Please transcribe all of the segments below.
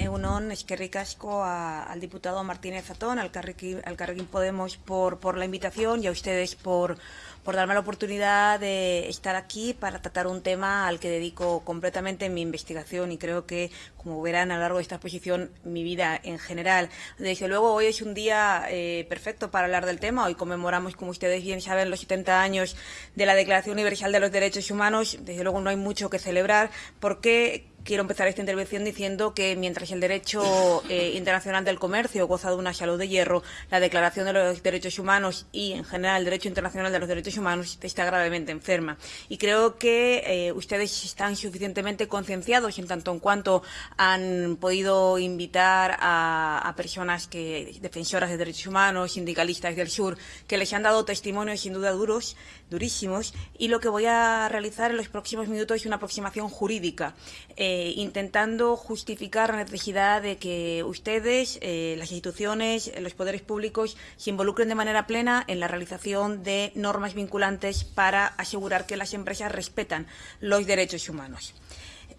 Egunon, es que ricasco al diputado Martínez Zatón, al Carrequín, al Podemos por, por la invitación y a ustedes por, por darme la oportunidad de estar aquí para tratar un tema al que dedico completamente mi investigación y creo que, como verán a lo largo de esta exposición, mi vida en general. Desde luego, hoy es un día eh, perfecto para hablar del tema. Hoy conmemoramos, como ustedes bien saben, los 70 años de la Declaración Universal de los Derechos Humanos. Desde luego, no hay mucho que celebrar porque quiero empezar esta intervención diciendo que mientras el derecho eh, internacional del comercio goza de una salud de hierro, la Declaración de los Derechos Humanos y, en general, el derecho internacional de los derechos humanos está gravemente enferma. Y creo que eh, ustedes están suficientemente concienciados en tanto en cuanto han podido invitar a, a, personas que defensoras de derechos humanos, sindicalistas del sur, que les han dado testimonios sin duda duros, durísimos, y lo que voy a realizar en los próximos minutos es una aproximación jurídica. Eh, intentando justificar la necesidad de que ustedes, eh, las instituciones, los poderes públicos, se involucren de manera plena en la realización de normas vinculantes para asegurar que las empresas respetan los derechos humanos.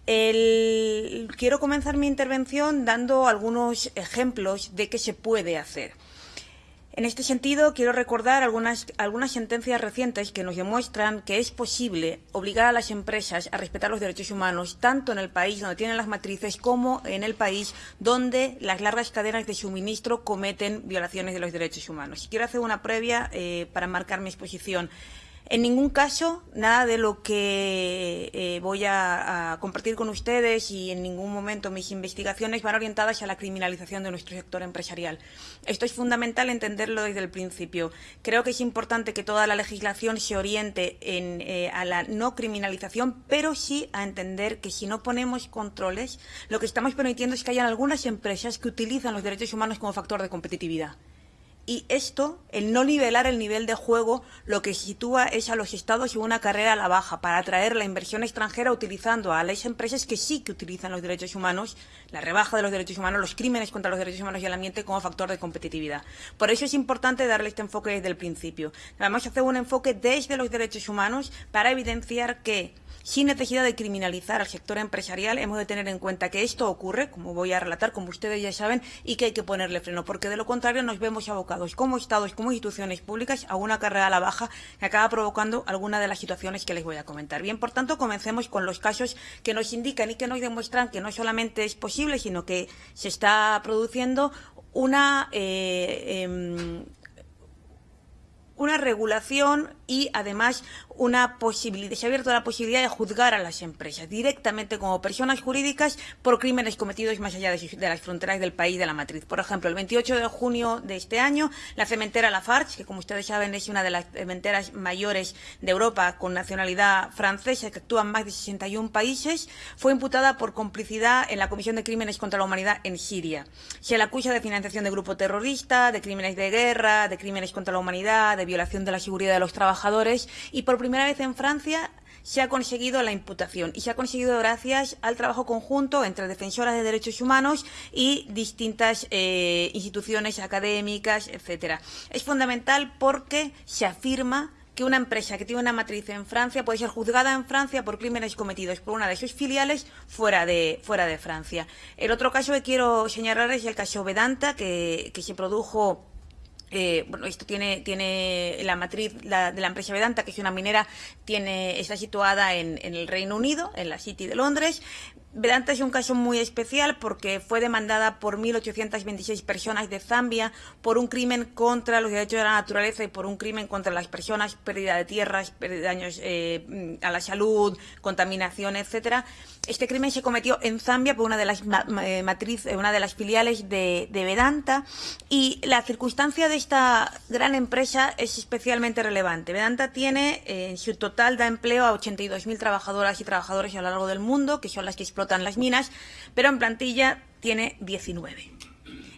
quiero comenzar mi intervención dando algunos ejemplos de qué se puede hacer. En este sentido, quiero recordar algunas, algunas sentencias recientes que nos demuestran que es posible obligar a las empresas a respetar los derechos humanos, tanto en el país donde tienen las matrices como en el país donde las largas cadenas de suministro cometen violaciones de los derechos humanos. Quiero hacer una previa eh, para marcar mi exposición. En ningún caso, nada de lo que eh, voy a, compartir con ustedes y en ningún momento mis investigaciones van orientadas a la criminalización de nuestro sector empresarial. Esto es fundamental entenderlo desde el principio. Creo que es importante que toda la legislación se oriente en, eh, a la no criminalización, pero sí a entender que si no ponemos controles, lo que estamos permitiendo es que haya algunas empresas que utilizan los derechos humanos como factor de competitividad. Y esto, el no nivelar el nivel de juego, lo que sitúa es a los estados en una carrera a la baja para atraer la inversión extranjera utilizando a las empresas que sí que utilizan los derechos humanos, la rebaja de los derechos humanos, los crímenes contra los derechos humanos y el ambiente como factor de competitividad. Por eso es importante darle este enfoque desde el principio. Vamos a hacer un enfoque desde los derechos humanos para evidenciar que sin necesidad de criminalizar al sector empresarial, hemos de tener en cuenta que esto ocurre, como voy a relatar, como ustedes ya saben, y que hay que ponerle freno, porque de lo contrario nos vemos abocados como Estados, como instituciones públicas, a una carrera a la baja que acaba provocando alguna de las situaciones que les voy a comentar. Bien, por tanto, comencemos con los casos que nos indican y que nos demuestran que no solamente es posible, sino que se está produciendo una eh, eh, una regulación y además una posibilidad, se ha abierto la posibilidad de juzgar a las empresas directamente como personas jurídicas por crímenes cometidos más allá de, las fronteras del país de la matriz. Por ejemplo, el 28 de junio de este año, la cementera Lafarge, que como ustedes saben es una de las cementeras mayores de Europa con nacionalidad francesa que actúa en más de 61 países, fue imputada por complicidad en la Comisión de Crímenes contra la Humanidad en Siria. Se le acusa de financiación de grupo terrorista, de crímenes de guerra, de crímenes contra la humanidad, de violación de la seguridad de los trabajadores y por primera vez en Francia se ha conseguido la imputación y se ha conseguido gracias al trabajo conjunto entre defensoras de derechos humanos y distintas eh, instituciones académicas, etcétera. Es fundamental porque se afirma que una empresa que tiene una matriz en Francia puede ser juzgada en Francia por crímenes cometidos por una de sus filiales fuera de, fuera de Francia. El otro caso que quiero señalar es el caso Vedanta, que, que se produjo eh, bueno, esto tiene, tiene la matriz la, de la empresa Vedanta, que es una minera, tiene, está situada en, en el Reino Unido, en la City de Londres. Vedanta es un caso muy especial porque fue demandada por 1.826 personas de Zambia por un crimen contra los derechos de la naturaleza y por un crimen contra las personas, pérdida de tierras, daños eh, a la salud, contaminación, etcétera. Este crimen se cometió en Zambia por una de las eh, matrices, una de las filiales de, de Vedanta y la circunstancia de esta gran empresa es especialmente relevante. Vedanta tiene eh, en su total da empleo a 82.000 trabajadoras y trabajadores a lo largo del mundo, que son las que explotan las minas, pero en plantilla tiene 19.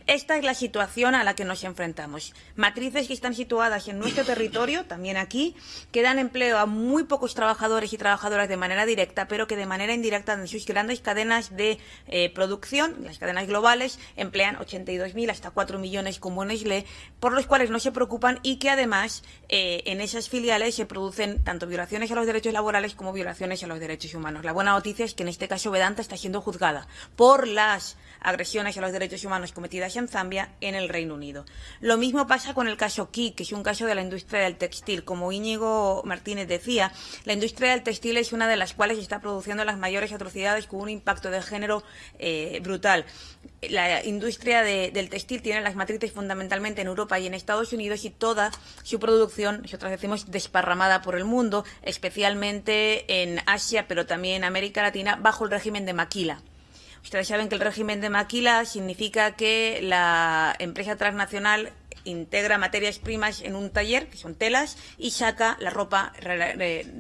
Esta es la situación a la que nos enfrentamos. Matrices que están situadas en nuestro territorio, también aquí, que dan empleo a muy pocos trabajadores y trabajadoras de manera directa, pero que de manera indirecta en sus grandes cadenas de eh, producción, las cadenas globales, emplean 82.000 hasta 4 millones como Nestlé, por los cuales no se preocupan y que además eh, en esas filiales se producen tanto violaciones a los derechos laborales como violaciones a los derechos humanos. La buena noticia es que en este caso Vedanta está siendo juzgada por las agresiones a los derechos humanos cometidas en Zambia en el Reino Unido. Lo mismo pasa con el caso Ki, que es un caso de la industria del textil. Como Íñigo Martínez decía, la industria del textil es una de las cuales está produciendo las mayores atrocidades con un impacto de género eh, brutal. La industria del textil tiene las matrices fundamentalmente en Europa y en Estados Unidos y toda su producción, nosotros decimos, desparramada por el mundo, especialmente en Asia, pero también en América Latina, bajo el régimen de maquila. Ustedes saben que el régimen de maquila significa que la empresa transnacional integra materias primas en un taller, que son telas, y saca la ropa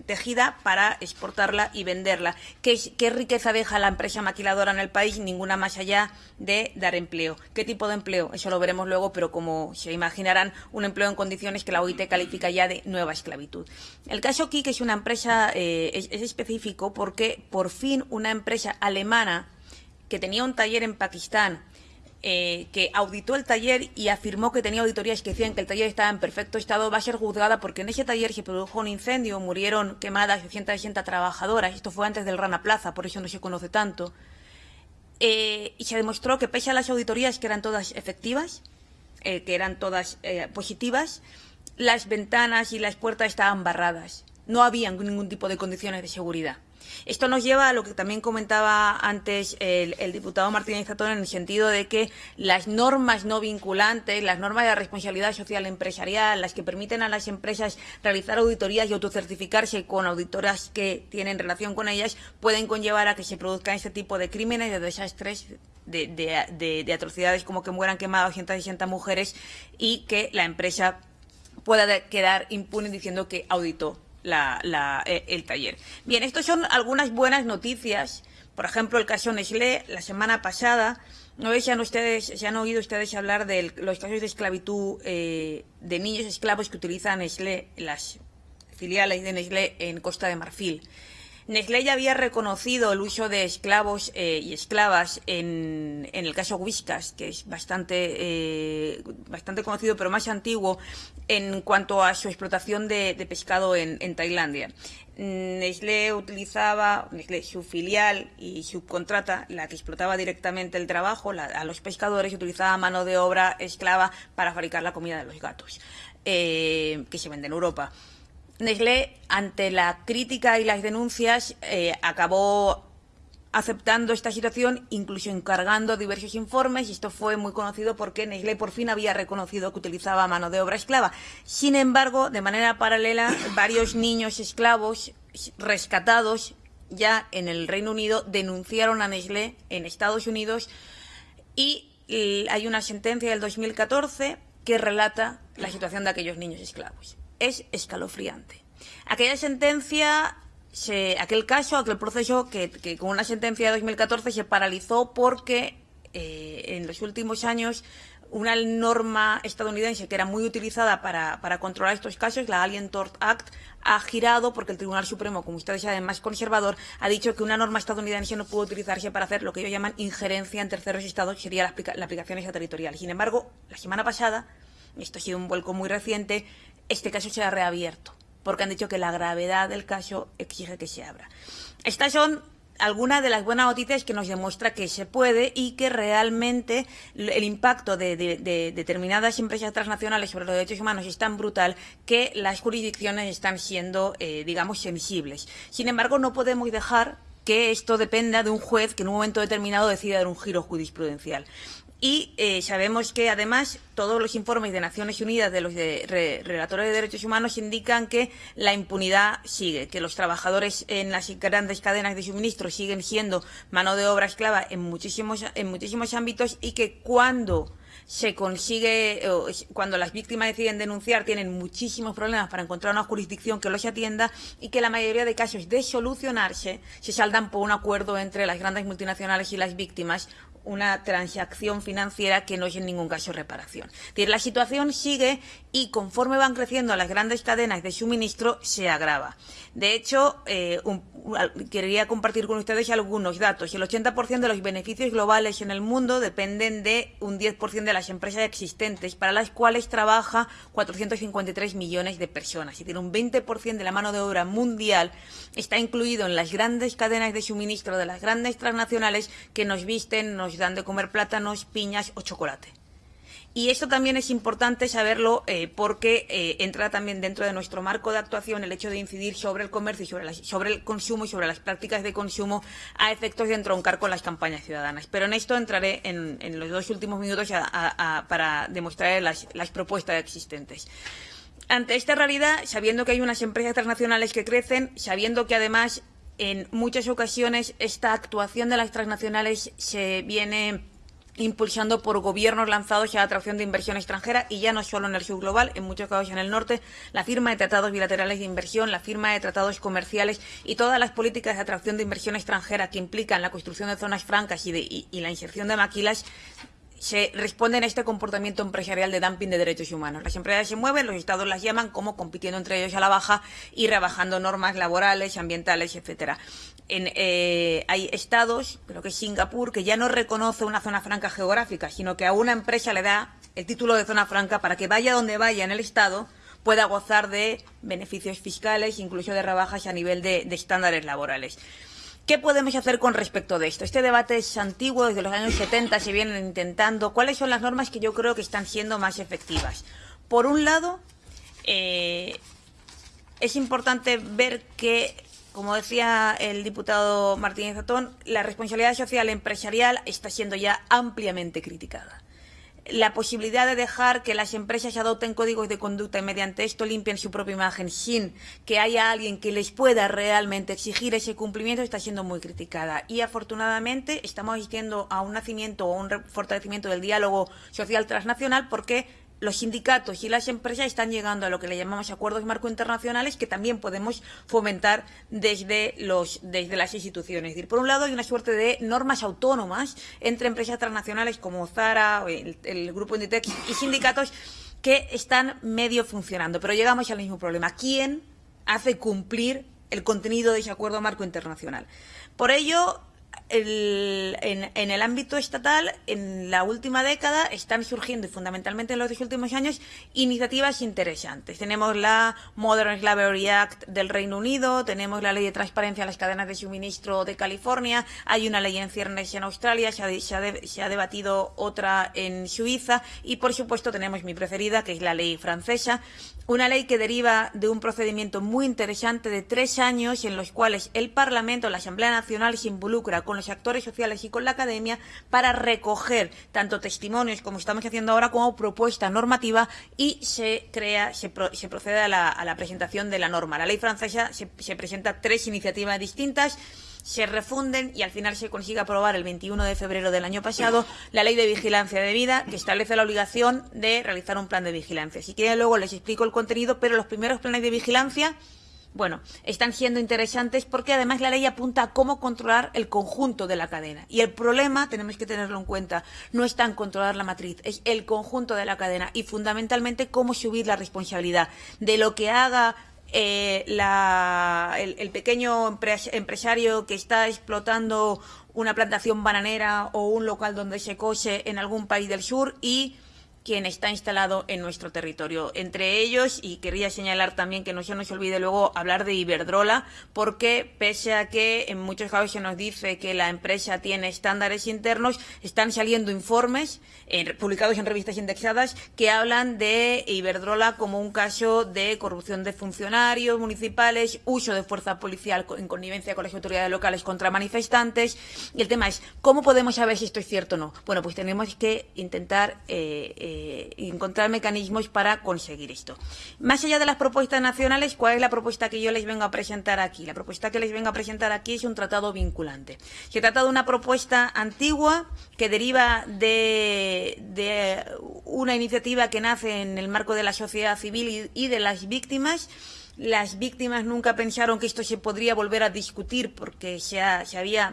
tejida para exportarla y venderla. ¿Qué, ¿Qué, riqueza deja la empresa maquiladora en el país? Ninguna más allá de dar empleo. ¿Qué tipo de empleo? Eso lo veremos luego, pero como se imaginarán, un empleo en condiciones que la OIT califica ya de nueva esclavitud. El caso Kik es una empresa, eh, es específico porque por fin una empresa alemana que tenía un taller en Pakistán, eh, que auditó el taller y afirmó que tenía auditorías que decían que el taller estaba en perfecto estado, va a ser juzgada porque en ese taller se produjo un incendio, murieron quemadas 660 trabajadoras. Esto fue antes del Rana Plaza, por eso no se conoce tanto. Eh, y se demostró que pese a las auditorías que eran todas efectivas, eh, que eran todas positivas, las ventanas y las puertas estaban barradas. No había ningún tipo de condiciones de seguridad. Esto nos lleva a lo que también comentaba antes el, diputado Martínez Zatón en el sentido de que las normas no vinculantes, las normas de responsabilidad social empresarial, las que permiten a las empresas realizar auditorías y autocertificarse con auditoras que tienen relación con ellas, pueden conllevar a que se produzcan este tipo de crímenes, de desastres de, atrocidades como que mueran quemadas 160 mujeres y que la empresa pueda quedar impune diciendo que auditó eh, el taller. Bien, estas son algunas buenas noticias. Por ejemplo, el caso Nestlé, la semana pasada, no sé si han, ustedes, se han oído ustedes hablar de los casos de esclavitud eh, de niños esclavos que utilizan Nestlé, las filiales de Nestlé en Costa de Marfil. Nestlé ya había reconocido el uso de esclavos eh, y esclavas en, el caso Whiskas, que es bastante, eh, bastante conocido, pero más antiguo en cuanto a su explotación de, pescado en, Tailandia. Nestlé utilizaba, Nestlé, su filial y subcontrata, la que explotaba directamente el trabajo a los pescadores, utilizaba mano de obra esclava para fabricar la comida de los gatos, eh, que se vende en Europa. Nestlé, ante la crítica y las denuncias, eh, acabó aceptando esta situación, incluso encargando diversos informes, y esto fue muy conocido porque Nestlé por fin había reconocido que utilizaba mano de obra esclava. Sin embargo, de manera paralela, varios niños esclavos rescatados ya en el Reino Unido denunciaron a Nestlé en Estados Unidos y hay una sentencia del 2014 que relata la situación de aquellos niños esclavos es escalofriante. Aquella sentencia, aquel caso, aquel proceso que, con una sentencia de 2014 se paralizó porque eh, en los últimos años una norma estadounidense que era muy utilizada para, controlar estos casos, la Alien Tort Act, ha girado porque el Tribunal Supremo, como ustedes saben, más conservador, ha dicho que una norma estadounidense no puede utilizarse para hacer lo que ellos llaman injerencia en terceros estados, que sería la, la aplicación extraterritorial. Sin embargo, la semana pasada, esto ha sido un vuelco muy reciente, este caso se ha reabierto, porque han dicho que la gravedad del caso exige que se abra. Estas son algunas de las buenas noticias que nos demuestra que se puede y que realmente el impacto de, determinadas empresas transnacionales sobre los derechos humanos es tan brutal que las jurisdicciones están siendo, eh, digamos, sensibles. Sin embargo, no podemos dejar que esto dependa de un juez que en un momento determinado decida dar un giro jurisprudencial. Y eh, sabemos que, además, todos los informes de Naciones Unidas de los relatores de derechos humanos indican que la impunidad sigue, que los trabajadores en las grandes cadenas de suministro siguen siendo mano de obra esclava en muchísimos, en muchísimos ámbitos y que cuando se consigue, cuando las víctimas deciden denunciar, tienen muchísimos problemas para encontrar una jurisdicción que los atienda y que la mayoría de casos de solucionarse se saldan por un acuerdo entre las grandes multinacionales y las víctimas una transacción financiera que no es en ningún caso reparación. La situación sigue y conforme van creciendo las grandes cadenas de suministro se agrava. De hecho, eh, un, quería compartir con ustedes algunos datos. El 80% de los beneficios globales en el mundo dependen de un 10% de las empresas existentes, para las cuales trabaja 453 millones de personas. Es decir, un 20% de la mano de obra mundial está incluido en las grandes cadenas de suministro de las grandes transnacionales que nos visten, nos dan de comer plátanos, piñas o chocolate. Y esto también es importante saberlo eh, porque eh, entra también dentro de nuestro marco de actuación el hecho de incidir sobre el comercio y sobre, el consumo y sobre las prácticas de consumo a efectos de entroncar con las campañas ciudadanas. Pero en esto entraré en, los dos últimos minutos para demostrar las, las propuestas existentes ante esta realidad, sabiendo que hay unas empresas transnacionales que crecen, sabiendo que además en muchas ocasiones esta actuación de las transnacionales se viene impulsando por gobiernos lanzados a la atracción de inversión extranjera y ya no solo en el sur global, en muchos casos en el norte, la firma de tratados bilaterales de inversión, la firma de tratados comerciales y todas las políticas de atracción de inversión extranjera que implican la construcción de zonas francas y, de, y, y la inserción de maquilas se responden a este comportamiento empresarial de dumping de derechos humanos. Las empresas se mueven, los estados las llaman como compitiendo entre ellos a la baja y rebajando normas laborales, ambientales, etcétera. En, eh, hay estados, creo que es Singapur, que ya no reconoce una zona franca geográfica, sino que a una empresa le da el título de zona franca para que vaya donde vaya en el estado pueda gozar de beneficios fiscales, incluso de rebajas a nivel de, de estándares laborales. ¿Qué podemos hacer con respecto de esto? Este debate es antiguo, desde los años 70 se vienen intentando. ¿Cuáles son las normas que yo creo que están siendo más efectivas? Por un lado, eh, es importante ver que, como decía el diputado Martínez Zatón, la responsabilidad social empresarial está siendo ya ampliamente criticada la posibilidad de dejar que las empresas adopten códigos de conducta y mediante esto limpien su propia imagen sin que haya alguien que les pueda realmente exigir ese cumplimiento está siendo muy criticada. Y afortunadamente estamos asistiendo a un nacimiento o un fortalecimiento del diálogo social transnacional porque los sindicatos y las empresas están llegando a lo que le llamamos acuerdos marco internacionales que también podemos fomentar desde, los, desde las instituciones. Es decir, por un lado hay una suerte de normas autónomas entre empresas transnacionales como Zara, el, el grupo Inditex y sindicatos que están medio funcionando. Pero llegamos al mismo problema. ¿Quién hace cumplir el contenido de ese acuerdo marco internacional? Por ello, el, en, el ámbito estatal, en la última década, están surgiendo, y fundamentalmente en los últimos años, iniciativas interesantes. Tenemos la Modern Slavery Act del Reino Unido, tenemos la Ley de Transparencia en las Cadenas de Suministro de California, hay una ley en ciernes en Australia, se ha, se, ha de, se ha, debatido otra en Suiza, y por supuesto tenemos mi preferida, que es la ley francesa, una ley que deriva de un procedimiento muy interesante de tres años en los cuales el Parlamento, la Asamblea Nacional, se involucra con los actores sociales y con la academia para recoger tanto testimonios, como estamos haciendo ahora, como propuesta normativa y se crea, se, pro, se procede a la, a la, presentación de la norma. La ley francesa se, se presenta tres iniciativas distintas se refunden y al final se consigue aprobar el 21 de febrero del año pasado la Ley de Vigilancia de Vida, que establece la obligación de realizar un plan de vigilancia. Si quieren, luego les explico el contenido, pero los primeros planes de vigilancia bueno, están siendo interesantes porque además la ley apunta a cómo controlar el conjunto de la cadena. Y el problema, tenemos que tenerlo en cuenta, no está en controlar la matriz, es el conjunto de la cadena y fundamentalmente cómo subir la responsabilidad de lo que haga eh, la, el, el, pequeño empresario que está explotando una plantación bananera o un local donde se cose en algún país del sur y quien está instalado en nuestro territorio. Entre ellos, y quería señalar también que no se nos olvide luego hablar de Iberdrola, porque pese a que en muchos casos se nos dice que la empresa tiene estándares internos, están saliendo informes eh, publicados en revistas indexadas que hablan de Iberdrola como un caso de corrupción de funcionarios municipales, uso de fuerza policial en connivencia con las autoridades locales contra manifestantes. Y el tema es, ¿cómo podemos saber si esto es cierto o no? Bueno, pues tenemos que intentar eh, eh, eh, encontrar mecanismos para conseguir esto. Más allá de las propuestas nacionales, ¿cuál es la propuesta que yo les vengo a presentar aquí? La propuesta que les vengo a presentar aquí es un tratado vinculante. Se trata de una propuesta antigua que deriva de, una iniciativa que nace en el marco de la sociedad civil y, de las víctimas las víctimas nunca pensaron que esto se podría volver a discutir porque se, se había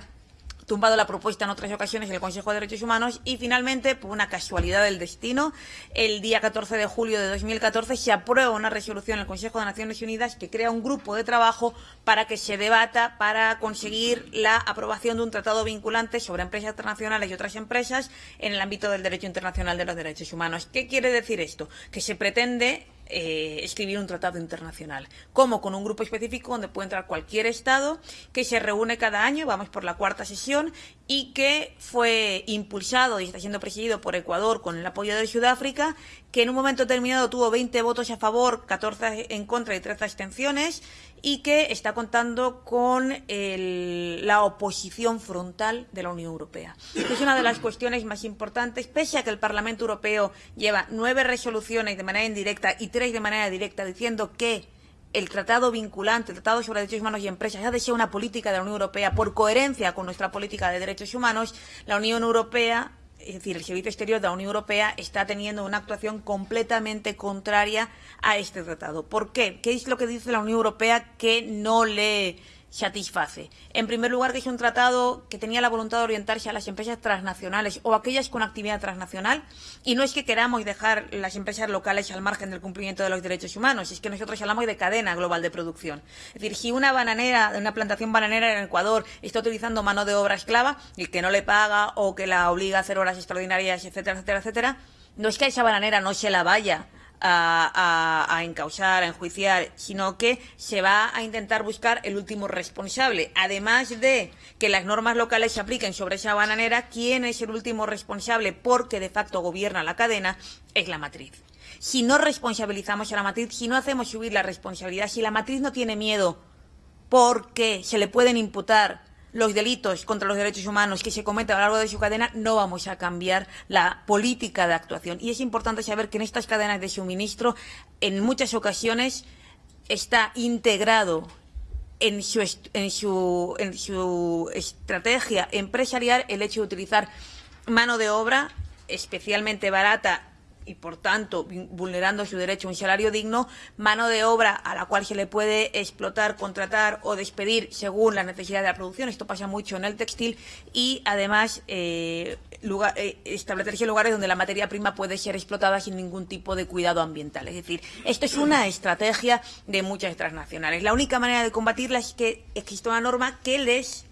tumbado la propuesta en otras ocasiones en el Consejo de Derechos Humanos y finalmente, por una casualidad del destino, el día 14 de julio de 2014 se aprueba una resolución en el Consejo de Naciones Unidas que crea un grupo de trabajo para que se debata para conseguir la aprobación de un tratado vinculante sobre empresas internacionales y otras empresas en el ámbito del derecho internacional de los derechos humanos. ¿Qué quiere decir esto? Que se pretende eh, escribir un tratado internacional, como con un grupo específico donde puede entrar cualquier Estado, que se reúne cada año, vamos por la cuarta sesión, y que fue impulsado y está siendo presidido por Ecuador con el apoyo de Sudáfrica, que en un momento determinado tuvo 20 votos a favor, 14 en contra y 13 abstenciones, y que está contando con la oposición frontal de la Unión Europea. Es una de las cuestiones más importantes, pese a que el Parlamento Europeo lleva nueve resoluciones de manera indirecta y tres de manera directa diciendo que el tratado vinculante, el tratado sobre derechos humanos y empresas, ha de ser una política de la Unión Europea por coherencia con nuestra política de derechos humanos, la Unión Europea es decir, el Servicio Exterior de la Unión Europea está teniendo una actuación completamente contraria a este tratado. ¿Por qué? ¿Qué es lo que dice la Unión Europea que no le satisface. En primer lugar, que es un tratado que tenía la voluntad de orientarse a las empresas transnacionales o aquellas con actividad transnacional. Y no es que queramos dejar las empresas locales al margen del cumplimiento de los derechos humanos, es que nosotros hablamos de cadena global de producción. Es decir, si una bananera, una plantación bananera en Ecuador está utilizando mano de obra esclava y que no le paga o que la obliga a hacer horas extraordinarias, etcétera, etcétera, etcétera, no es que a esa bananera no se la vaya a, a, encausar, a enjuiciar, sino que se va a intentar buscar el último responsable. Además de que las normas locales se apliquen sobre esa bananera, ¿quién es el último responsable? Porque de facto gobierna la cadena, es la matriz. Si no responsabilizamos a la matriz, si no hacemos subir la responsabilidad, si la matriz no tiene miedo porque se le pueden imputar los delitos contra los derechos humanos que se cometen a lo largo de su cadena, no vamos a cambiar la política de actuación. Y es importante saber que en estas cadenas de suministro, en muchas ocasiones, está integrado en su, en su, en su estrategia empresarial el hecho de utilizar mano de obra especialmente barata y por tanto vulnerando su derecho a un salario digno, mano de obra a la cual se le puede explotar, contratar o despedir según la necesidad de la producción. Esto pasa mucho en el textil y además eh, eh, establecerse lugares donde la materia prima puede ser explotada sin ningún tipo de cuidado ambiental. Es decir, esto es una estrategia de muchas transnacionales. La única manera de combatirla es que exista una norma que les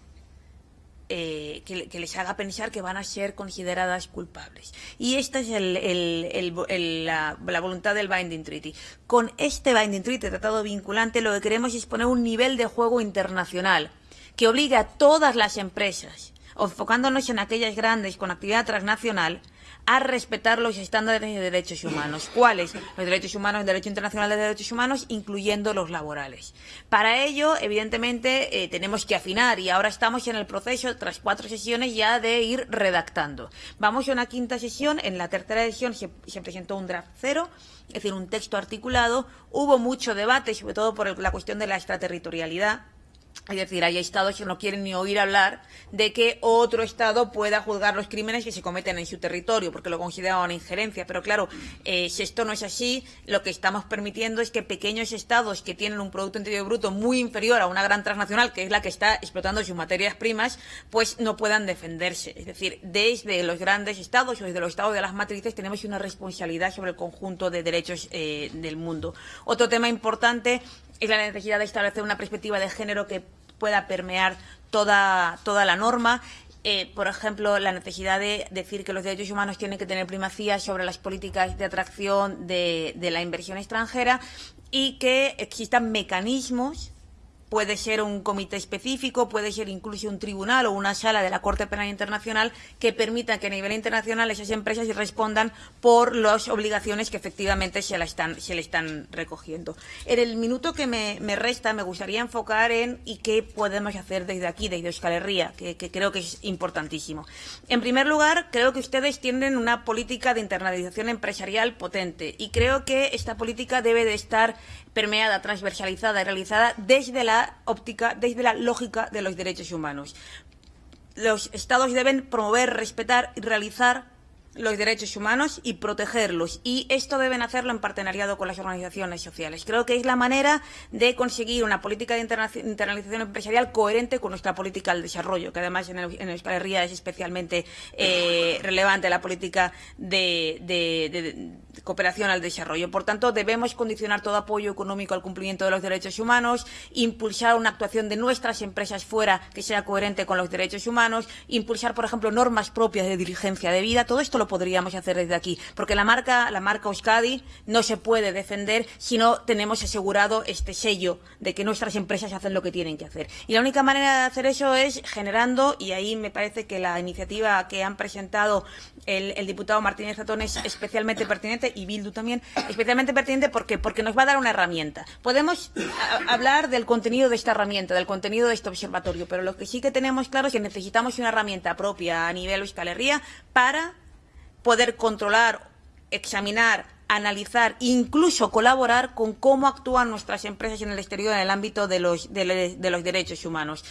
eh, que, les haga pensar que van a ser consideradas culpables. Y esta es la, voluntad del Binding Treaty. Con este Binding Treaty, tratado vinculante, lo que queremos es poner un nivel de juego internacional que obligue a todas las empresas, enfocándonos en aquellas grandes con actividad transnacional, a respetar los estándares de derechos humanos. ¿Cuáles? Los derechos humanos, el derecho internacional de derechos humanos, incluyendo los laborales. Para ello, evidentemente, eh, tenemos que afinar y ahora estamos en el proceso, tras cuatro sesiones, ya de ir redactando. Vamos a una quinta sesión. En la tercera sesión se, se presentó un draft cero, es decir, un texto articulado. Hubo mucho debate, sobre todo por la cuestión de la extraterritorialidad es decir, hay estados que no quieren ni oír hablar de que otro estado pueda juzgar los crímenes que se cometen en su territorio, porque lo consideran una injerencia. Pero claro, eh, si esto no es así, lo que estamos permitiendo es que pequeños estados que tienen un Producto Interior Bruto muy inferior a una gran transnacional, que es la que está explotando sus materias primas, pues no puedan defenderse. Es decir, desde los grandes estados o desde los estados de las matrices tenemos una responsabilidad sobre el conjunto de derechos eh, del mundo. Otro tema importante es la necesidad de establecer una perspectiva de género que pueda permear toda, toda la norma. Eh, por ejemplo, la necesidad de decir que los derechos humanos tienen que tener primacía sobre las políticas de atracción de, de la inversión extranjera y que existan mecanismos Puede ser un comité específico, puede ser incluso un tribunal o una sala de la Corte Penal Internacional que permita que a nivel internacional esas empresas respondan por las obligaciones que efectivamente se, la están, se le están recogiendo. En el minuto que me, resta me gustaría enfocar en y qué podemos hacer desde aquí, desde Euskal Herria, que, que creo que es importantísimo. En primer lugar, creo que ustedes tienen una política de internalización empresarial potente y creo que esta política debe de estar permeada, transversalizada y realizada desde la óptica, desde la lógica de los derechos humanos. Los Estados deben promover, respetar y realizar los derechos humanos y protegerlos. Y esto deben hacerlo en partenariado con las organizaciones sociales. Creo que es la manera de conseguir una política de internalización empresarial coherente con nuestra política del desarrollo, que además en, el, en Euskal es especialmente eh, relevante la política de, de, de, cooperación al desarrollo. Por tanto, debemos condicionar todo apoyo económico al cumplimiento de los derechos humanos, impulsar una actuación de nuestras empresas fuera que sea coherente con los derechos humanos, impulsar, por ejemplo, normas propias de diligencia de vida. Todo esto lo podríamos hacer desde aquí, porque la marca, la marca Euskadi no se puede defender si no tenemos asegurado este sello de que nuestras empresas hacen lo que tienen que hacer. Y la única manera de hacer eso es generando, y ahí me parece que la iniciativa que han presentado el, diputado Martínez Zatón es especialmente pertinente y Bildu también, especialmente pertinente porque, porque nos va a dar una herramienta. Podemos hablar del contenido de esta herramienta, del contenido de este observatorio, pero lo que sí que tenemos claro es que necesitamos una herramienta propia a nivel Euskal Herria para poder controlar, examinar, analizar, incluso colaborar con cómo actúan nuestras empresas en el exterior en el ámbito de los, de, derechos humanos.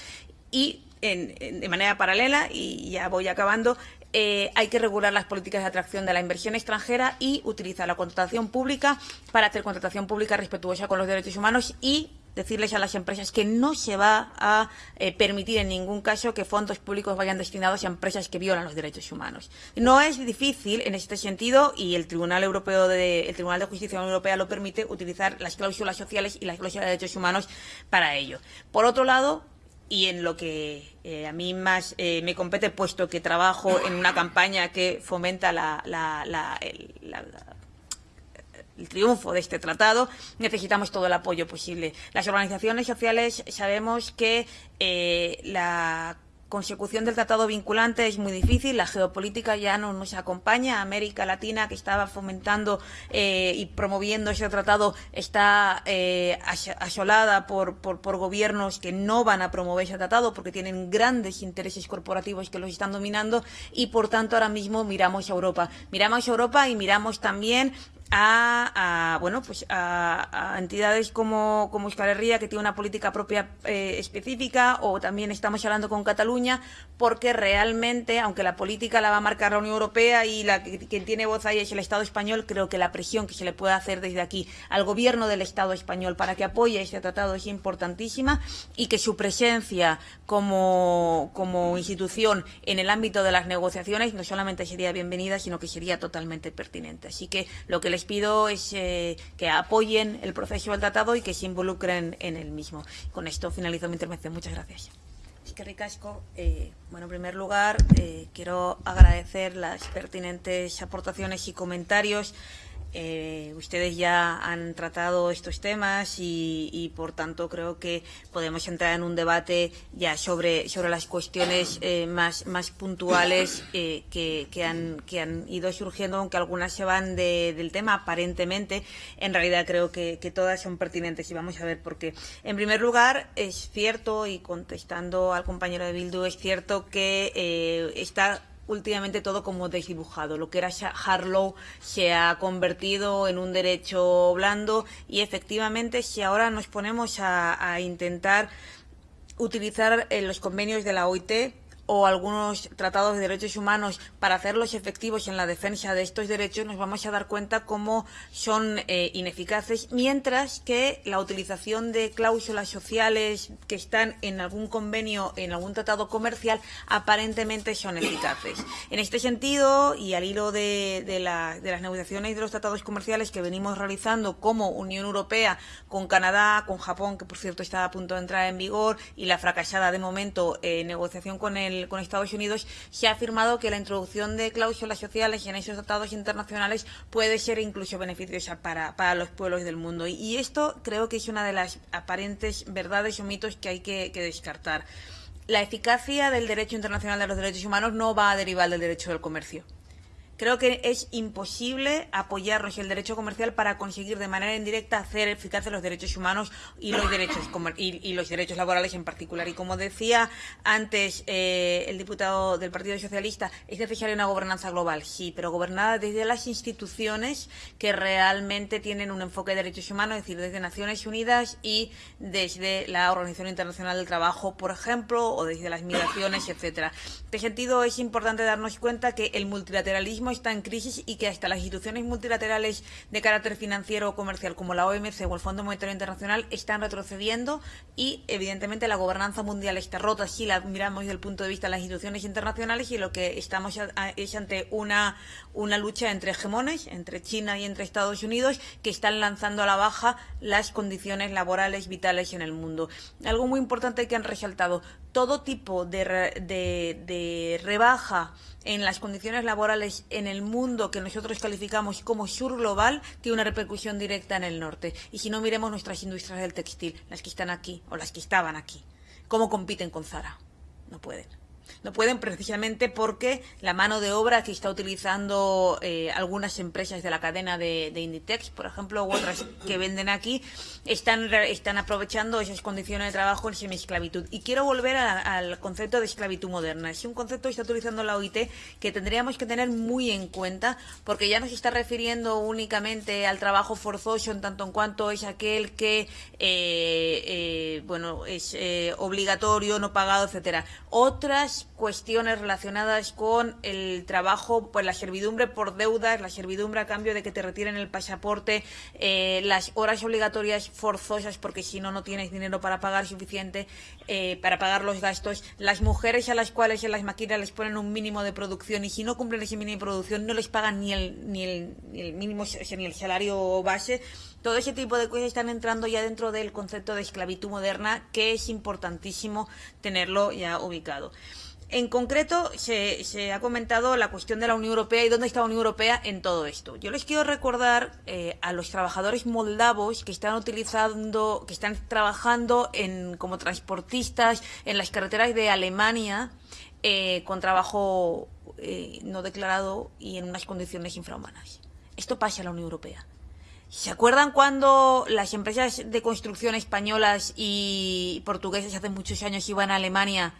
Y en, de manera paralela, y ya voy acabando, eh, hay que regular las políticas de atracción de la inversión extranjera y utilizar la contratación pública para hacer contratación pública respetuosa con los derechos humanos y decirles a las empresas que no se va a eh, permitir en ningún caso que fondos públicos vayan destinados a empresas que violan los derechos humanos. No es difícil en este sentido y el Tribunal Europeo de el Tribunal de Justicia Europea lo permite utilizar las cláusulas sociales y las cláusulas de derechos humanos para ello. Por otro lado, y en lo que eh, a mí más eh, me compete, puesto que trabajo en una campaña que fomenta la, el, triunfo de este tratado, necesitamos todo el apoyo posible. Las organizaciones sociales sabemos que eh, la consecución del tratado vinculante es muy difícil, la geopolítica ya no nos acompaña, América Latina que estaba fomentando eh, y promoviendo ese tratado está eh, asolada por, por, por, gobiernos que no van a promover ese tratado porque tienen grandes intereses corporativos que los están dominando y por tanto ahora mismo miramos a Europa. Miramos a Europa y miramos también a, bueno pues a, entidades como, como Euskal que tiene una política propia eh, específica o también estamos hablando con Cataluña porque realmente aunque la política la va a marcar la Unión Europea y la quien tiene voz ahí es el Estado español creo que la presión que se le puede hacer desde aquí al gobierno del Estado español para que apoye este tratado es importantísima y que su presencia como, como institución en el ámbito de las negociaciones no solamente sería bienvenida sino que sería totalmente pertinente. Así que lo que les pido es eh, que apoyen el proceso del tratado y que se involucren en el mismo. Con esto finalizo mi intervención. Muchas gracias. Es que ricasco. Eh, bueno, en primer lugar, eh, quiero agradecer las pertinentes aportaciones y comentarios eh, ustedes ya han tratado estos temas y, por tanto, creo que podemos entrar en un debate ya sobre, sobre las cuestiones eh, más, más puntuales eh, que, que, han, que han ido surgiendo, aunque algunas se van de, del tema aparentemente. En realidad, creo que, que todas son pertinentes y vamos a ver por qué. En primer lugar, es cierto, y contestando al compañero de Bildu, es cierto que eh, está últimamente todo como desdibujado. Lo que era Harlow se ha convertido en un derecho blando y efectivamente si ahora nos ponemos a, intentar utilizar eh, los convenios de la OIT o algunos tratados de derechos humanos para hacerlos efectivos en la defensa de estos derechos, nos vamos a dar cuenta cómo son eh, ineficaces, mientras que la utilización de cláusulas sociales que están en algún convenio, en algún tratado comercial, aparentemente son eficaces. En este sentido, y al hilo de, de, la, de las negociaciones de los tratados comerciales que venimos realizando como Unión Europea con Canadá, con Japón, que por cierto está a punto de entrar en vigor, y la fracasada de momento eh, negociación con el con Estados Unidos, se ha afirmado que la introducción de cláusulas sociales en esos tratados internacionales puede ser incluso beneficiosa para, para los pueblos del mundo. Y, y, esto creo que es una de las aparentes verdades o mitos que hay que, que descartar. La eficacia del derecho internacional de los derechos humanos no va a derivar del derecho del comercio. Creo que es imposible apoyarnos en el derecho comercial para conseguir de manera indirecta hacer eficaces los derechos humanos y los derechos y, y los derechos laborales en particular. Y como decía antes eh, el diputado del Partido Socialista, es necesaria una gobernanza global, sí, pero gobernada desde las instituciones que realmente tienen un enfoque de derechos humanos, es decir, desde Naciones Unidas y desde la Organización Internacional del Trabajo, por ejemplo, o desde las migraciones, etcétera. En este sentido, es importante darnos cuenta que el multilateralismo mismo está en crisis y que hasta las instituciones multilaterales de carácter financiero o comercial como la OMC o el Fondo Monetario Internacional están retrocediendo y evidentemente la gobernanza mundial está rota si la miramos desde el punto de vista de las instituciones internacionales y lo que estamos es ante una, una lucha entre hegemones, entre China y entre Estados Unidos, que están lanzando a la baja las condiciones laborales vitales en el mundo. Algo muy importante que han resaltado, todo tipo de, rebaja en las condiciones laborales en el mundo que nosotros calificamos como sur global tiene una repercusión directa en el norte. Y si no miremos nuestras industrias del textil, las que están aquí o las que estaban aquí, ¿cómo compiten con Zara? No pueden. No pueden precisamente porque la mano de obra que está utilizando eh, algunas empresas de la cadena de, Inditex, por ejemplo, u otras que venden aquí, están, están aprovechando esas condiciones de trabajo en semi-esclavitud. Y quiero volver al concepto de esclavitud moderna. Es un concepto que está utilizando la OIT que tendríamos que tener muy en cuenta porque ya no se está refiriendo únicamente al trabajo forzoso en tanto en cuanto es aquel que eh, eh, bueno es obligatorio, no pagado, etcétera. Otras cuestiones relacionadas con el trabajo, pues la servidumbre por deudas, la servidumbre a cambio de que te retiren el pasaporte, eh, las horas obligatorias forzosas porque si no, no tienes dinero para pagar suficiente, eh, para pagar los gastos, las mujeres a las cuales en las máquinas les ponen un mínimo de producción y si no cumplen ese mínimo de producción no les pagan ni el, ni el, ni el mínimo, ni el salario base. Todo ese tipo de cosas están entrando ya dentro del concepto de esclavitud moderna que es importantísimo tenerlo ya ubicado. En concreto, se, ha comentado la cuestión de la Unión Europea y dónde está la Unión Europea en todo esto. Yo les quiero recordar eh, a los trabajadores moldavos que están utilizando, que están trabajando como transportistas en las carreteras de Alemania eh, con trabajo eh, no declarado y en unas condiciones infrahumanas. Esto pasa en la Unión Europea. ¿Se acuerdan cuando las empresas de construcción españolas y portuguesas hace muchos años iban a Alemania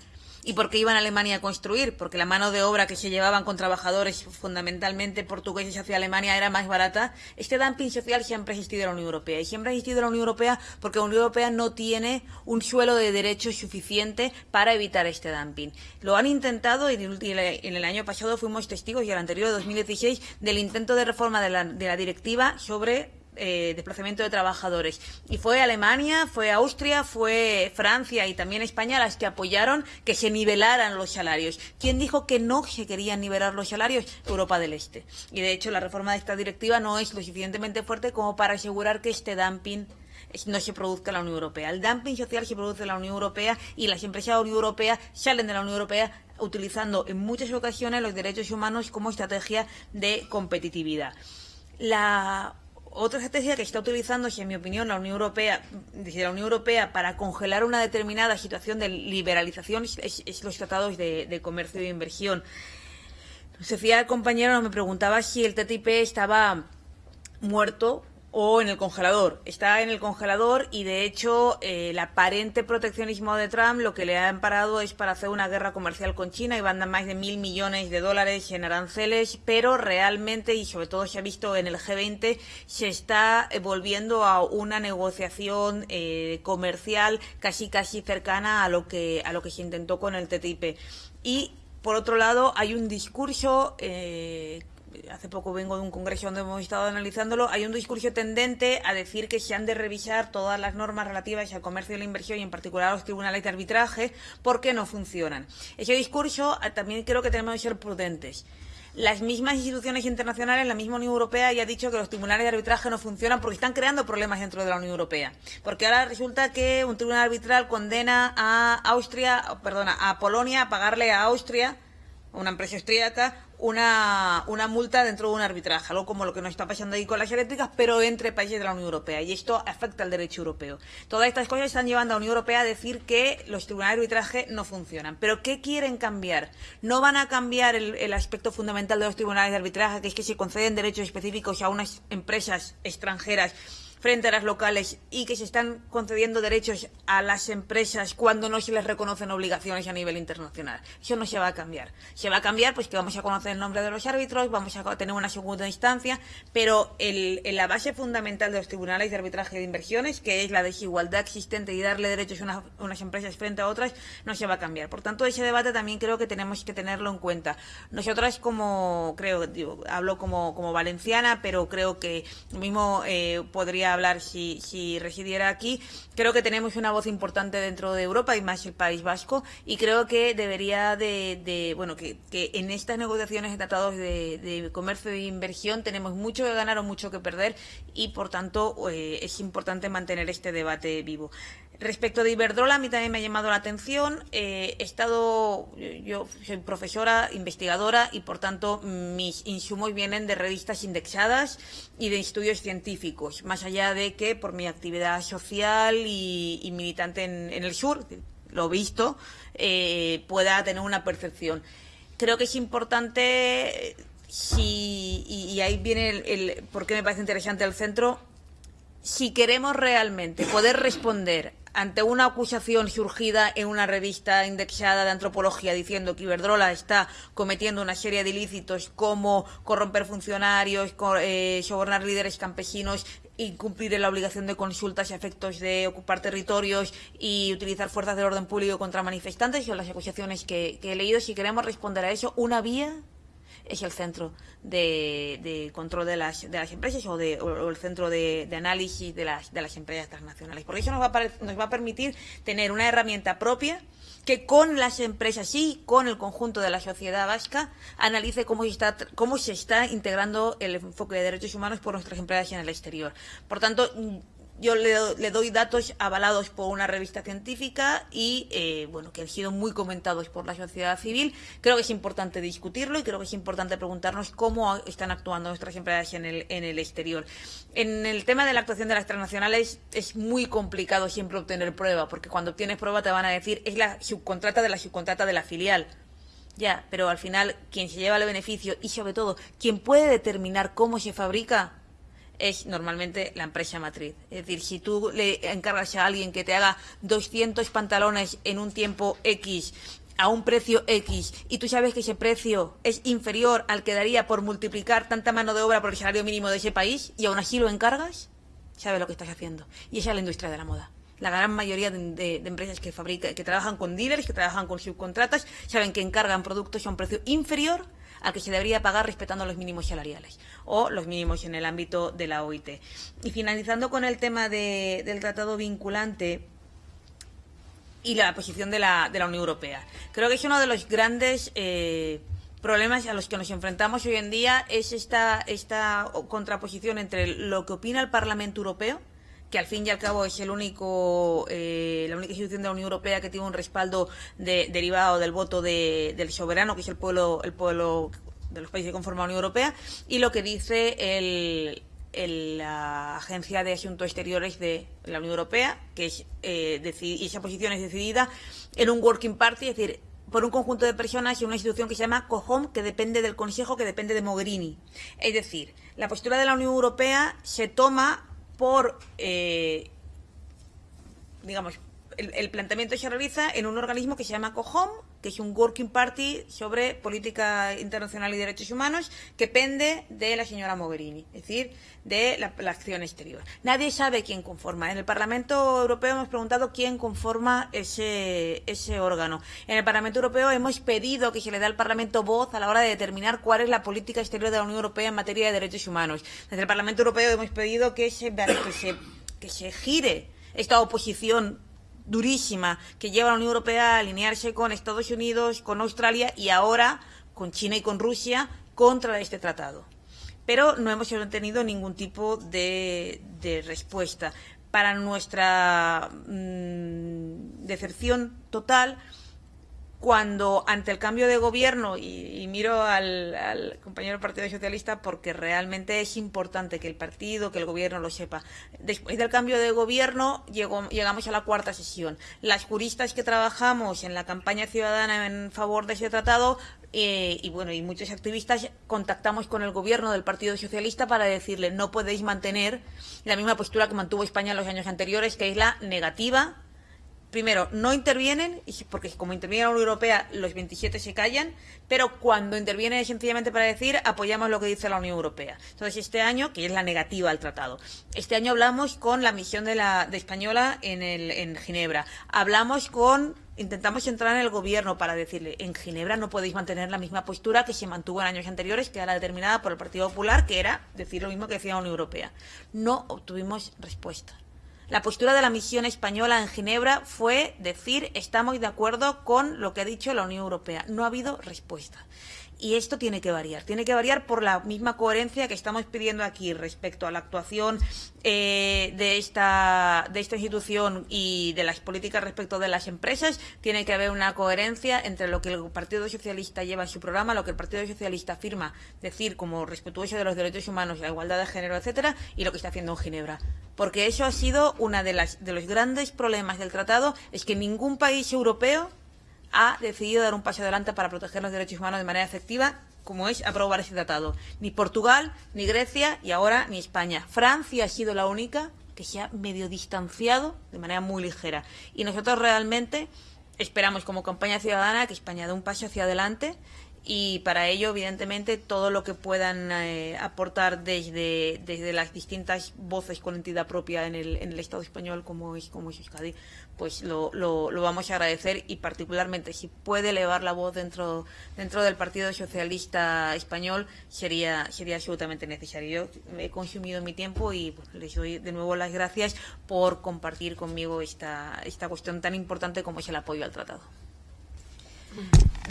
¿Y por qué iban a Alemania a construir? Porque la mano de obra que se llevaban con trabajadores fundamentalmente portugueses hacia Alemania era más barata. Este dumping social siempre ha existido en la Unión Europea. Y siempre ha existido en la Unión Europea porque la Unión Europea no tiene un suelo de derechos suficiente para evitar este dumping. Lo han intentado y en el año pasado fuimos testigos, y el anterior, de 2016, del intento de reforma de la, de la directiva sobre eh, desplazamiento de trabajadores. Y fue Alemania, fue Austria, fue Francia y también España las que apoyaron que se nivelaran los salarios. ¿Quién dijo que no se querían nivelar los salarios? Europa del Este. Y de hecho la reforma de esta directiva no es lo suficientemente fuerte como para asegurar que este dumping no se produzca en la Unión Europea. El dumping social se produce en la Unión Europea y las empresas de la Unión Europea salen de la Unión Europea utilizando en muchas ocasiones los derechos humanos como estrategia de competitividad. La otra estrategia que está utilizando, en mi opinión, la Unión Europea, desde la Unión Europea para congelar una determinada situación de liberalización es, los tratados de, comercio e inversión. Sofía, compañero, me preguntaba si el TTIP estaba muerto o en el congelador. Está en el congelador y de hecho eh, el aparente proteccionismo de Trump lo que le ha amparado es para hacer una guerra comercial con China y van a más de mil millones de dólares en aranceles, pero realmente y sobre todo se ha visto en el G20 se está volviendo a una negociación eh, comercial casi casi cercana a lo que a lo que se intentó con el TTIP y por otro lado, hay un discurso eh, hace poco vengo de un congreso donde hemos estado analizándolo, hay un discurso tendente a decir que se han de revisar todas las normas relativas al comercio y la inversión y en particular a los tribunales de arbitraje porque no funcionan. Ese discurso ah, también creo que tenemos que ser prudentes. Las mismas instituciones internacionales, la misma Unión Europea ya ha dicho que los tribunales de arbitraje no funcionan porque están creando problemas dentro de la Unión Europea. Porque ahora resulta que un tribunal arbitral condena a Austria, perdona, a Polonia a pagarle a Austria, una empresa austríaca, una, una multa dentro de un arbitraje, algo como lo que nos está pasando ahí con las eléctricas, pero entre países de la Unión Europea. Y esto afecta al derecho europeo. Todas estas cosas están llevando a la Unión Europea a decir que los tribunales de arbitraje no funcionan. ¿Pero qué quieren cambiar? No van a cambiar el, el aspecto fundamental de los tribunales de arbitraje, que es que se conceden derechos específicos a unas empresas extranjeras frente a las locales y que se están concediendo derechos a las empresas cuando no se les reconocen obligaciones a nivel internacional. Eso no se va a cambiar. Se va a cambiar pues que vamos a conocer el nombre de los árbitros, vamos a tener una segunda instancia, pero el, la base fundamental de los tribunales de arbitraje de inversiones, que es la desigualdad existente y darle derechos a unas empresas frente a otras, no se va a cambiar. Por tanto, ese debate también creo que tenemos que tenerlo en cuenta. Nosotras como, creo, hablo como, como valenciana, pero creo que mismo eh, podría hablar si, si residiera aquí. Creo que tenemos una voz importante dentro de Europa y más el País Vasco y creo que debería de, bueno, que, que, en estas negociaciones de tratados de, comercio e inversión tenemos mucho que ganar o mucho que perder y por tanto eh, es importante mantener este debate vivo. Respecto de Iberdrola, a mí también me ha llamado la atención. Eh, he estado, yo soy profesora, investigadora y, por tanto, mis insumos vienen de revistas indexadas y de estudios científicos, más allá de que por mi actividad social y, militante en, el sur, lo visto, eh, pueda tener una percepción. Creo que es importante, si, y, ahí viene el, el por qué me parece interesante el centro, si queremos realmente poder responder ante una acusación surgida en una revista indexada de antropología diciendo que Iberdrola está cometiendo una serie de ilícitos como corromper funcionarios, eh, sobornar líderes campesinos, incumplir la obligación de consultas y efectos de ocupar territorios y utilizar fuerzas de orden público contra manifestantes, son las acusaciones que he leído. Si queremos responder a eso, una vía es el centro de, control de las, de las empresas o, de, el centro de, análisis de las, de las empresas transnacionales. Porque eso nos va, a, nos va a permitir tener una herramienta propia que con las empresas y con el conjunto de la sociedad vasca analice cómo se está, cómo se está integrando el enfoque de derechos humanos por nuestras empresas en el exterior. Por tanto, yo le, doy datos avalados por una revista científica y eh, bueno que han sido muy comentados por la sociedad civil. Creo que es importante discutirlo y creo que es importante preguntarnos cómo están actuando nuestras empresas en el, en el exterior. En el tema de la actuación de las transnacionales es muy complicado siempre obtener prueba, porque cuando obtienes prueba te van a decir es la subcontrata de la subcontrata de la filial. Ya, pero al final quien se lleva el beneficio y sobre todo quien puede determinar cómo se fabrica es normalmente la empresa matriz. Es decir, si tú le encargas a alguien que te haga 200 pantalones en un tiempo X a un precio X y tú sabes que ese precio es inferior al que daría por multiplicar tanta mano de obra por el salario mínimo de ese país y aún así lo encargas, sabes lo que estás haciendo. Y esa es la industria de la moda. La gran mayoría de, empresas que fabrican, que trabajan con dealers, que trabajan con subcontratas, saben que encargan productos a un precio inferior al que se debería pagar respetando los mínimos salariales o los mínimos en el ámbito de la OIT. Y finalizando con el tema del tratado vinculante y la posición de la, de la Unión Europea. Creo que es uno de los grandes eh, problemas a los que nos enfrentamos hoy en día es esta, esta contraposición entre lo que opina el Parlamento Europeo que al fin y al cabo es el único, eh, la única institución de la Unión Europea que tiene un respaldo derivado del voto del soberano, que es el pueblo, el pueblo de los países que conforman la Unión Europea, y lo que dice el, la Agencia de Asuntos Exteriores de la Unión Europea, que es eh, y esa posición es decidida en un working party, es decir, por un conjunto de personas y una institución que se llama COHOM, que depende del Consejo, que depende de Mogherini. Es decir, la postura de la Unión Europea se toma por, eh, digamos, el, planteamiento se realiza en un organismo que se llama COHOM, que es un Working Party sobre política internacional y derechos humanos, que pende de la señora Mogherini, es decir, de la, acción exterior. Nadie sabe quién conforma. En el Parlamento Europeo hemos preguntado quién conforma ese, ese órgano. En el Parlamento Europeo hemos pedido que se le dé al Parlamento voz a la hora de determinar cuál es la política exterior de la Unión Europea en materia de derechos humanos. Desde el Parlamento Europeo hemos pedido que se, que se gire esta oposición durísima que lleva a la Unión Europea a alinearse con Estados Unidos, con Australia y ahora con China y con Rusia contra este tratado. Pero no hemos tenido ningún tipo de, respuesta. Para nuestra mm, decepción total, cuando ante el cambio de gobierno, y, miro al, compañero del Partido Socialista porque realmente es importante que el partido, que el gobierno lo sepa, después del cambio de gobierno llegamos a la cuarta sesión. Las juristas que trabajamos en la campaña ciudadana en favor de ese tratado eh, y bueno, y muchos activistas contactamos con el gobierno del Partido Socialista para decirle no podéis mantener la misma postura que mantuvo España en los años anteriores, que es la negativa primero, no intervienen, porque como interviene la Unión Europea, los 27 se callan, pero cuando intervienen es sencillamente para decir apoyamos lo que dice la Unión Europea. Entonces, este año, que es la negativa al tratado, este año hablamos con la misión de la de Española en, el, en Ginebra, hablamos con intentamos entrar en el gobierno para decirle, en Ginebra no podéis mantener la misma postura que se mantuvo en años anteriores, que era determinada por el Partido Popular, que era decir lo mismo que decía la Unión Europea. No obtuvimos respuesta. La postura de la misión española en Ginebra fue decir estamos de acuerdo con lo que ha dicho la Unión Europea. No ha habido respuesta. Y esto tiene que variar. Tiene que variar por la misma coherencia que estamos pidiendo aquí respecto a la actuación eh, de, esta, de esta institución y de las políticas respecto de las empresas. Tiene que haber una coherencia entre lo que el Partido Socialista lleva en su programa, lo que el Partido Socialista afirma decir como respetuoso de los derechos humanos, la igualdad de género, etcétera, y lo que está haciendo en Ginebra. Porque eso ha sido uno de, de los grandes problemas del tratado, es que ningún país europeo ha decidido dar un paso adelante para proteger los derechos humanos de manera efectiva, como es aprobar ese tratado. Ni Portugal, ni Grecia y ahora ni España. Francia ha sido la única que se ha medio distanciado de manera muy ligera. Y nosotros realmente esperamos como campaña ciudadana que España dé un paso hacia adelante y para ello, evidentemente, todo lo que puedan eh, aportar desde, desde las distintas voces con entidad propia en el, en el Estado español, como es, como es Euskadi, pues lo, lo, lo, vamos a agradecer y particularmente si puede elevar la voz dentro, dentro del Partido Socialista Español, sería, sería absolutamente necesario. Yo he consumido mi tiempo y les doy de nuevo las gracias por compartir conmigo esta, esta cuestión tan importante como es el apoyo al tratado.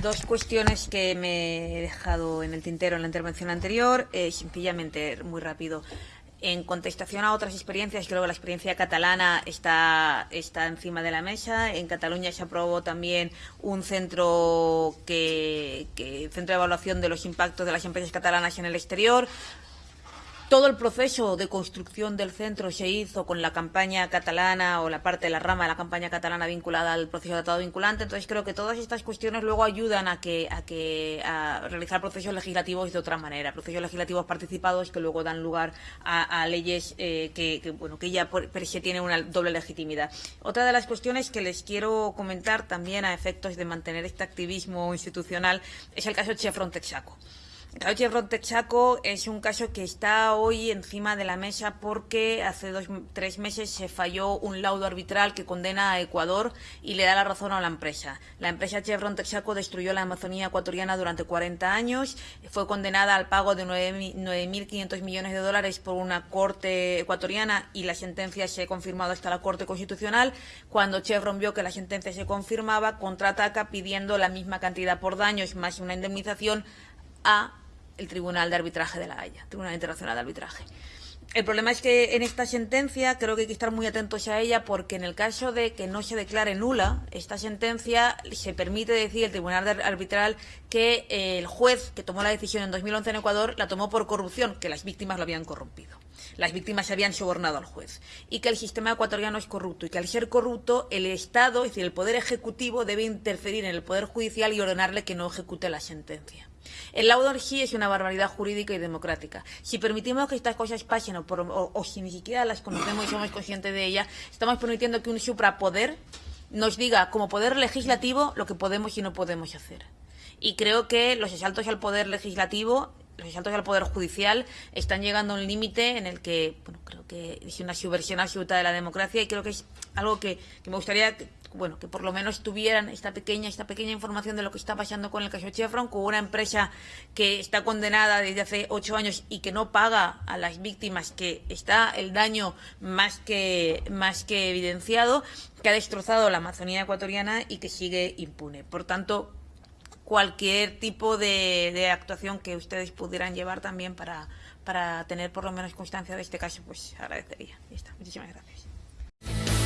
Dos cuestiones que me he dejado en el tintero en la intervención anterior, eh, sencillamente, muy rápido. En contestación a otras experiencias, creo que la experiencia catalana está, está encima de la mesa. En Cataluña se aprobó también un centro que, que centro de evaluación de los impactos de las empresas catalanas en el exterior. Todo el proceso de construcción del centro se hizo con la campaña catalana o la parte de la rama de la campaña catalana vinculada al proceso de tratado vinculante. Entonces creo que todas estas cuestiones luego ayudan a que a que a realizar procesos legislativos de otra manera, procesos legislativos participados que luego dan lugar a, leyes eh, que, bueno que ya por, se tienen una doble legitimidad. Otra de las cuestiones que les quiero comentar también a efectos de mantener este activismo institucional es el caso de Chevron Texaco. El Chevron Texaco es un caso que está hoy encima de la mesa porque hace dos, tres meses se falló un laudo arbitral que condena a Ecuador y le da la razón a la empresa. La empresa Chevron Texaco destruyó la Amazonía ecuatoriana durante 40 años, fue condenada al pago de 9.500 millones de dólares por una corte ecuatoriana y la sentencia se ha confirmado hasta la Corte Constitucional. Cuando Chevron vio que la sentencia se confirmaba, contraataca pidiendo la misma cantidad por daños más una indemnización a el Tribunal de Arbitraje de la Haya, Tribunal Internacional de Arbitraje. El problema es que en esta sentencia creo que hay que estar muy atentos a ella porque en el caso de que no se declare nula esta sentencia se permite decir el Tribunal Arbitral que el juez que tomó la decisión en 2011 en Ecuador la tomó por corrupción, que las víctimas lo habían corrompido. Las víctimas se habían sobornado al juez y que el sistema ecuatoriano es corrupto y que al ser corrupto el Estado, es decir, el Poder Ejecutivo debe interferir en el Poder Judicial y ordenarle que no ejecute la sentencia. El laudo sí es una barbaridad jurídica y democrática. Si permitimos que estas cosas pasen o, si ni siquiera las conocemos y somos conscientes de ellas, estamos permitiendo que un suprapoder nos diga como poder legislativo lo que podemos y no podemos hacer. Y creo que los asaltos al poder legislativo los asaltos al Poder Judicial están llegando a un límite en el que, bueno, creo que es una subversión absoluta de la democracia y creo que es algo que, me gustaría, bueno, que por lo menos tuvieran esta pequeña, esta pequeña información de lo que está pasando con el caso Chevron, con una empresa que está condenada desde hace ocho años y que no paga a las víctimas, que está el daño más que, más que evidenciado, que ha destrozado la Amazonía ecuatoriana y que sigue impune. Por tanto, cualquier tipo de, actuación que ustedes pudieran llevar también para, para tener por lo menos constancia de este caso, pues agradecería. Muchísimas gracias.